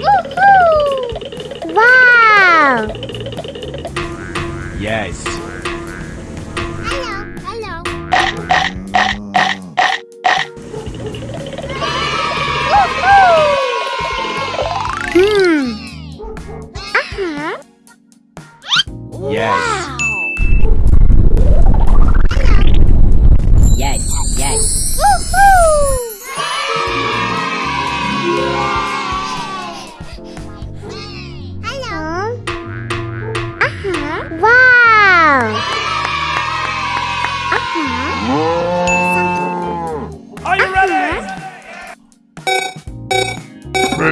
Woohoo! Wow! Yes. Hello, hello. Hmm. Uh-huh. Yes. Yes,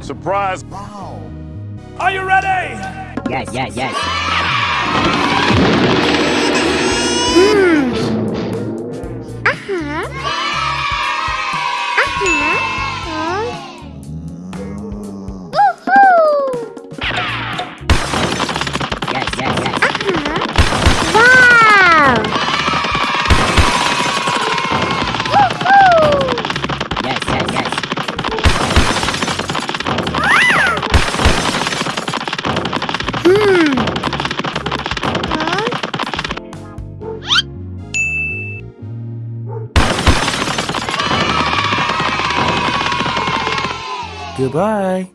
Surprise. Wow! Are you ready? Yes, yes, yes. Goodbye.